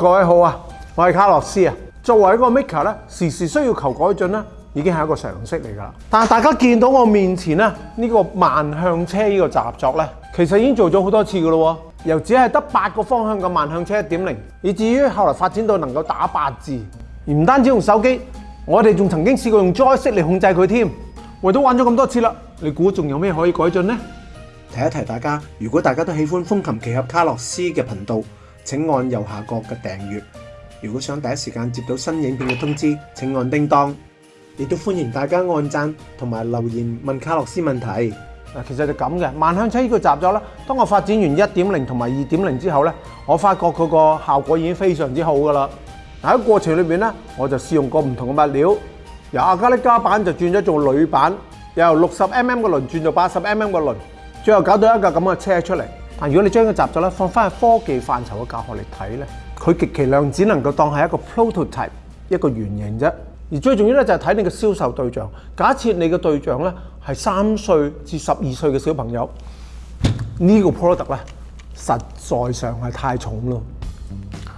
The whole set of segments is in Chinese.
各位好啊，我系卡洛斯啊。作为一个 Maker 咧，时时需要求改进咧，已经系一个常识嚟噶啦。但系大家见到我面前呢呢个万向车呢个习作咧，其实已经做咗好多次噶咯。由只系得八个方向嘅万向车一点零，以至于后来发展到能够打八字，而唔单止用手机，我哋仲曾经试过用 j o y 式嚟控制佢添。为咗玩咗咁多次啦，你估仲有咩可以改进呢？提一提大家，如果大家都喜欢风琴奇侠卡洛斯嘅频道。请按右下角嘅订阅。如果想第一时间接到新影片嘅通知，请按叮当。亦都欢迎大家按赞同埋留言问卡洛斯问题。嗱，其实就咁嘅。万向车呢个集咗啦。当我发展完一点零同埋二点零之后咧，我发觉佢个效果已经非常之好噶啦。喺过程里面咧，我就试用过唔同嘅物料，由阿加力加板就转咗做铝板，由六十 mm 嘅轮转做八十 mm 嘅轮，最后搞到一架咁嘅车出嚟。但如果你將個習作咧放翻喺科技範疇嘅教學嚟睇咧，佢極其量只能夠當係一個 prototype，一個原型啫。而最重要咧就係睇你嘅銷售對象。假設你嘅對象咧係三歲至十二歲嘅小朋友，呢個 product 咧實在上係太重咯。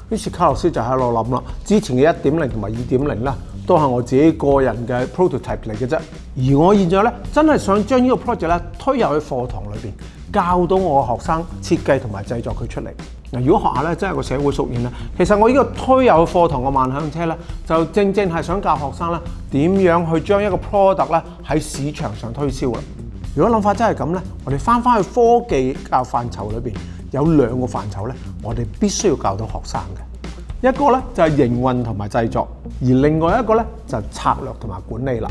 於是卡洛斯就喺度諗啦，之前嘅一點零同埋二點零咧都係我自己個人嘅 prototype 嚟嘅啫。而我現在咧真係想將呢個 project 咧推入去課堂裏邊。教到我學生設計同埋製作佢出嚟。嗱，如果學校咧真係個社會熟練咧，其實我呢個推有課堂嘅萬向車咧，就正正係想教學生咧點樣去將一個 product 咧喺市場上推銷啦。如果諗法真係咁咧，我哋翻返去科技教範疇裏面，有兩個範疇咧，我哋必須要教到學生嘅一個咧就係營運同埋製作，而另外一個咧就策略同埋管理啦。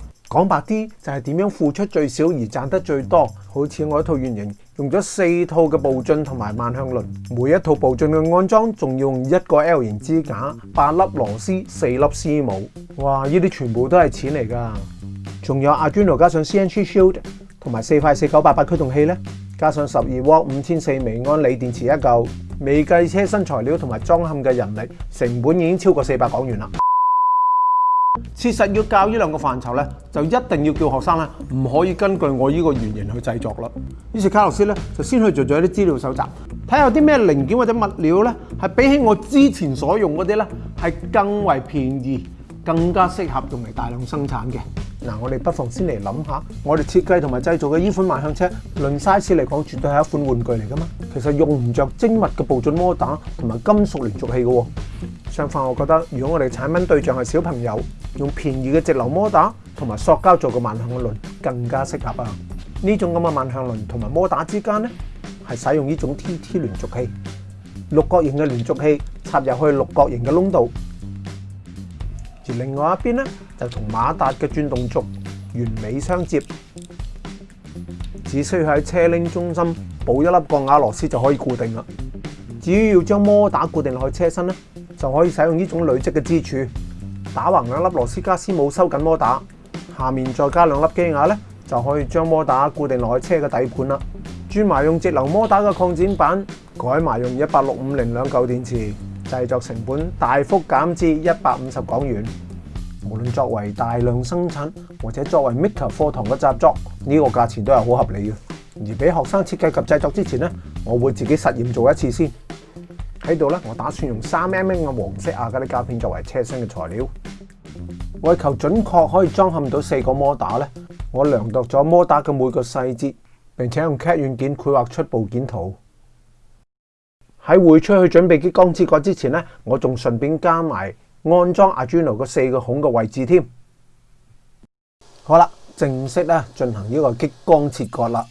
讲白啲就系点样付出最少而赚得最多，好似我一套原型用咗四套嘅步进同埋万向轮，每一套步进嘅安装仲用一个 L 型支架，八粒螺丝，四粒絲母，哇呢啲全部都系钱嚟噶，仲有阿 n o 加上 CNC shield 同埋四块四九八八驱动器咧，加上十二 W 五千四微安锂电池一嚿，未计车身材料同埋装嵌嘅人力，成本已经超过四百港元啦。切实要教呢两个范畴咧，就一定要叫学生咧，唔可以根据我呢个原型去制作啦。於是卡洛斯咧就先去做咗啲资料搜集，睇下有啲咩零件或者物料咧，係比起我之前所用嗰啲咧，係更為便宜、更加適合用嚟大量生產嘅。嗱，我哋不妨先嚟諗下，我哋設計同埋製造嘅呢款萬向車，論 size 嚟講，絕對係一款玩具嚟噶嘛。其實用唔着精密嘅步進摩打同埋金屬連續器嘅。相反，我覺得如果我哋產品對象係小朋友，用便宜嘅直流摩打同埋塑膠做嘅万向輪更加適合啊！呢種咁嘅万向輪同埋摩打之間咧，係使用呢種 T-T 連续器，六角形嘅連续器插入去六角形嘅窿度，而另外一邊咧就同馬達嘅轉動轴完美相接，只需要喺車拎中心補一粒钢瓦螺絲就可以固定啦。至於要將摩打固定落去車身咧，就可以使用呢种累积嘅支柱，打横两粒螺丝加丝母收紧摩打，下面再加两粒机牙咧，就可以将摩打固定内车嘅底盘啦。转埋用直流摩打嘅扩展板，改埋用一百六五零两旧电池，制作成本大幅减至一百五十港元。无论作为大量生产或者作为 m i k a 课堂嘅习作，呢个价钱都系好合理嘅。而俾学生设计及制作之前咧，我会自己实验做一次先。喺度咧，我打算用三 mm 嘅黄色亚加力胶片作为车身嘅材料。为求准确，可以装嵌到四个摩打咧，我量度咗摩打嘅每个细节，并且用 CAD 软件绘画出部件图。喺会出去准备激光切割之前咧，我仲顺便加埋安装阿 d u n o 个四个孔嘅位置添。好啦，正式咧进行呢个激光切割啦。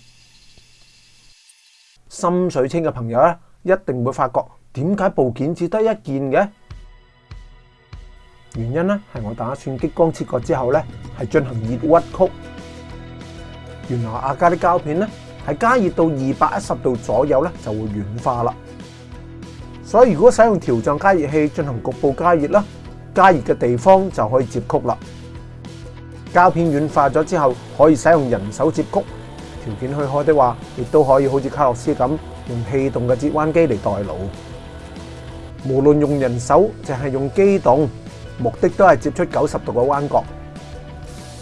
深水清嘅朋友咧，一定会发觉。点解部件只得一件嘅？原因咧系我打算激光切割之后咧系进行热屈曲。原来阿家啲胶片咧系加热到二百一十度左右咧就会软化啦。所以如果使用条状加热器进行局部加热啦，加热嘅地方就可以接曲啦。胶片软化咗之后，可以使用人手接曲条件去开的话，亦都可以好似卡洛斯咁用气动嘅折弯机嚟代劳。无论用人手净系用机动，目的都系接出九十度嘅弯角。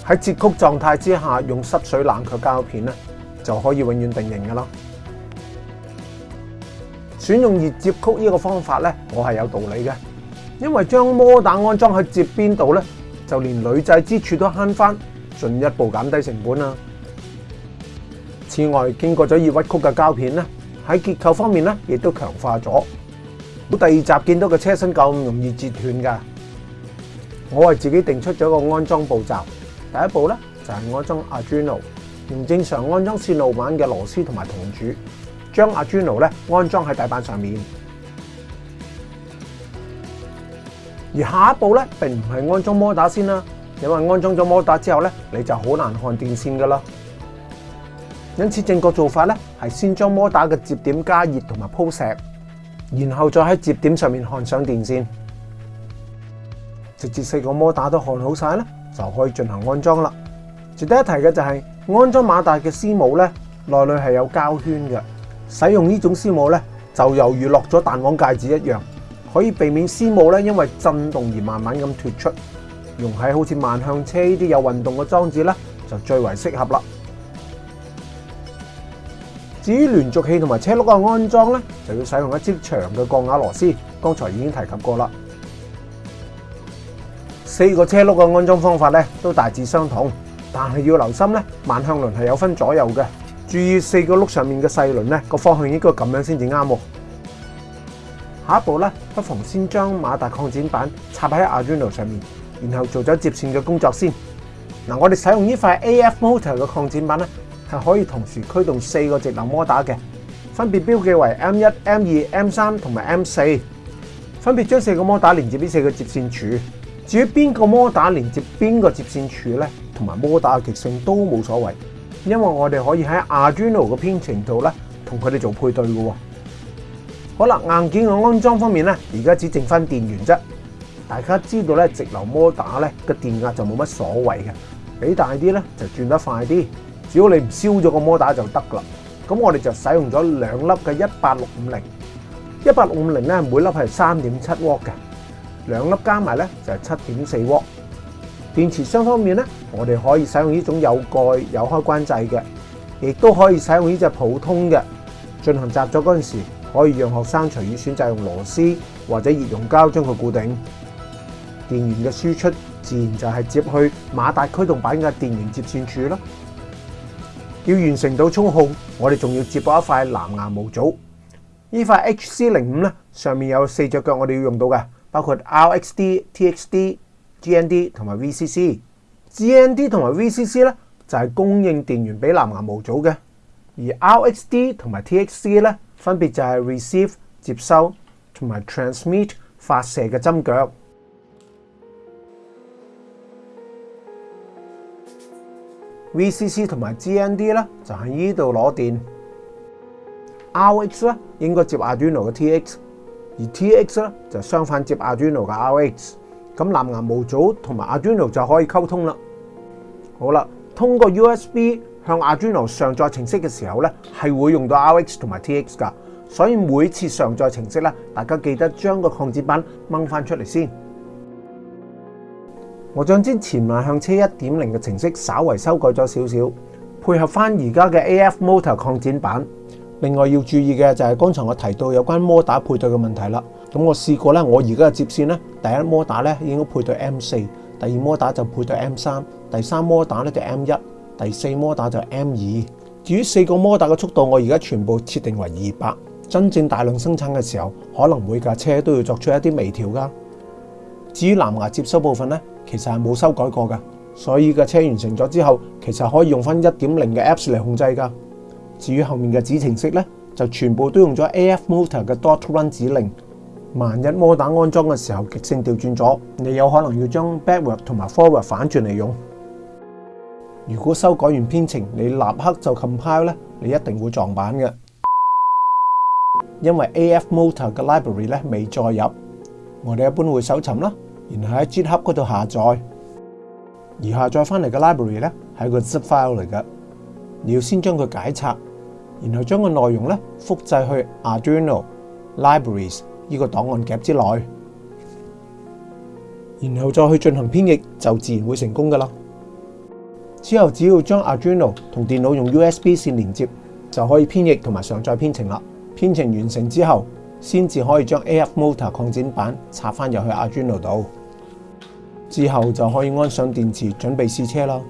喺折曲状态之下，用湿水冷却胶片咧，就可以永远定型噶咯。选用热接曲呢个方法咧，我系有道理嘅，因为将摩打安装喺接边度咧，就连女制之处都悭翻，进一步减低成本啦。此外，经过咗热屈曲嘅胶片咧，喺结构方面咧，亦都强化咗。好第二集見到個車身咁容易折斷㗎，我系自己定出咗個安裝步驟。第一步咧就係安裝 i n o 用正常安裝線路板嘅螺絲同埋銅柱，將 i n o 咧安裝喺大板上面。而下一步咧並唔係安裝摩打先啦，因為安裝咗摩打之後咧，你就好難看電線㗎啦。因此正確做法咧係先將摩打嘅接點加熱同埋鋪石。然后再喺接点上面焊上电线，直接四个摩打都焊好晒咧，就可以进行安装啦。值得一提嘅就系安装马达嘅丝帽咧，内里系有胶圈嘅。使用呢种丝帽咧，就犹如落咗弹簧戒指一样，可以避免丝帽咧因为震动而慢慢咁脱出。用喺好似万向车呢啲有运动嘅装置咧，就最为适合啦。至于联续器同埋车辘嘅安装咧，就要使用一支长嘅钢瓦螺丝。刚才已经提及过啦。四个车辘嘅安装方法咧都大致相同，但系要留心咧，万向轮系有分左右嘅。注意四个辘上面嘅细轮咧个方向应该咁样先至啱。下一步咧，不妨先将马达扩展板插喺 Arduino 上面，然后做咗接线嘅工作先。嗱，我哋使用呢块 AF Motor 嘅扩展板咧。系可以同時驅動四個直流摩打嘅，分別標記為 M 一、M 二、M 三同埋 M 四，分別將四個摩打連接呢四個接線柱。至於邊個摩打連接邊個接線柱咧，同埋摩打嘅極性都冇所謂，因為我哋可以喺 Arduino 嘅編程度咧，同佢哋做配對嘅。好啦，硬件嘅安裝方面咧，而家只剩翻電源啫。大家知道咧，直流摩打咧嘅電壓就冇乜所謂嘅，俾大啲咧就轉得快啲。只要你唔燒咗個摩打就得啦。咁我哋就使用咗兩粒嘅一八六五零，一八六五零咧每粒係三點七鑊嘅，兩粒加埋咧就係七點四鑊。電池箱方面咧，我哋可以使用呢種有蓋有開關掣嘅，亦都可以使用呢只普通嘅進行集作嗰陣時，可以讓學生隨意選擇用螺絲或者熱熔膠將佢固定。電源嘅輸出自然就係接去馬達驅動板嘅電源接線柱啦。要完成到充控，我哋仲要接驳一块蓝牙模组。呢块 H C 零五咧，上面有四只脚，我哋要用到嘅包括 R X D、T X D、G N D 同埋 V C C。G N D 同埋 V C C 咧就系供应电源俾蓝牙模组嘅，而 R X D 同埋 T X C 咧分别就系 receive 接收同埋 transmit 发射嘅针脚。VCC 同埋 GND 咧就喺呢度攞電，RX 咧應該接 Arduino 嘅 TX，而 TX 咧就相反接 Arduino 嘅 RX。咁藍牙模組同埋 Arduino 就可以溝通啦。好啦，通過 USB 向 Arduino 上載程式嘅時候咧，係會用到 RX 同埋 TX 噶，所以每次上載程式咧，大家記得將個抗展板掹翻出嚟先。我将之前迈向车1.0嘅程式稍为修改咗少少，配合翻而家嘅 AF Motor 扩展版。另外要注意嘅就系刚才我提到有关摩打配对嘅问题啦。咁我试过咧，我而家嘅接线咧，第一摩打咧应该配对 M4，第二摩打就配对 M3，第三摩打咧就 M1，第四摩打就 M2。至于四个摩打嘅速度，我而家全部设定为二百。真正大量生产嘅时候，可能每架车都要作出一啲微调噶。至于蓝牙接收部分咧，其实系冇修改过噶，所以嘅车完成咗之后，其实可以用翻1.0嘅 apps 嚟控制噶。至于后面嘅指程式咧，就全部都用咗 AF motor 嘅 dotrun 指令。万一摩打安装嘅时候极性调转咗，你有可能要将 backward 同埋 forward 反转嚟用。如果修改完编程，你立刻就 compile 咧，你一定会撞板嘅，因为 AF motor 嘅 library 咧未再入，我哋一般会搜寻啦。然後喺 GitHub 嗰度下載，而下載翻嚟嘅 library 咧係一個 zip file 嚟嘅，你要先將佢解拆，然後將個內容咧複製去 Arduino libraries 呢個檔案夾之內，然後再去進行編译，就自然會成功噶啦。之後只要將 Arduino 同電腦用 USB 線連接，就可以編译同埋上載編程啦。編程完成之後，先至可以將 a r d o t o o 擴展版插翻入去 Arduino 度。之后就可以安上电池，准备试车啦。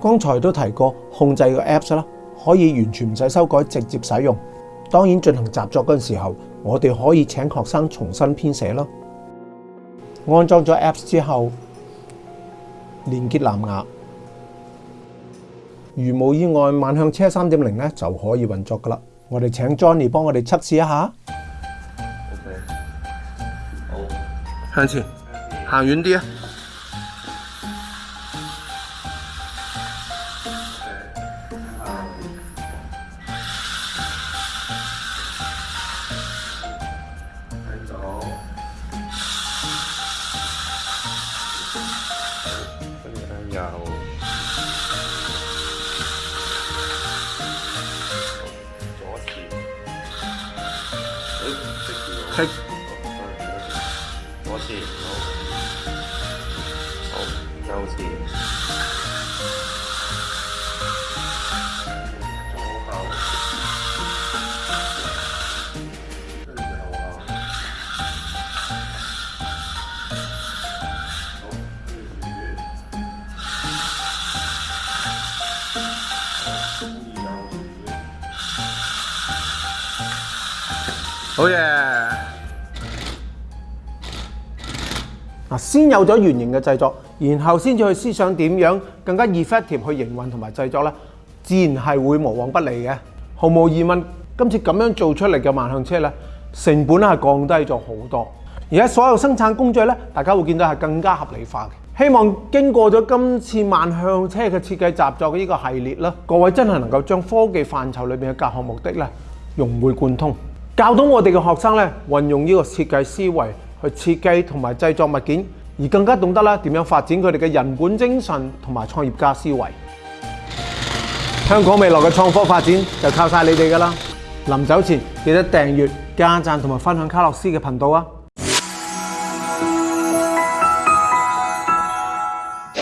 刚才都提过，控制个 apps 啦，可以完全唔使修改，直接使用。当然进行习作嗰阵时候，我哋可以请学生重新编写啦。安装咗 apps 之后，连结蓝牙，如无意外，万向车三点零咧就可以运作噶啦。我哋请 Johnny 帮我哋测试一下。上前，行远啲啊！好嗱，先有咗原型嘅製作，然後先至去思想點樣更加 effective 去營運同埋製作咧，自然係會無往不利嘅，毫無疑問。今次咁樣做出嚟嘅萬向車咧，成本係降低咗好多，而家所有生產工序咧，大家會見到係更加合理化嘅。希望經過咗今次萬向車嘅設計、雜作嘅呢個系列啦，各位真係能夠將科技範疇裏面嘅教学目的咧融會貫通。教到我哋嘅学生咧，运用呢个设计思维去设计同埋制作物件，而更加懂得咧点样发展佢哋嘅人本精神同埋创业家思维。香港未来嘅创科发展就靠晒你哋噶啦！临走前记得订阅、加赞同埋分享卡洛斯嘅频道啊！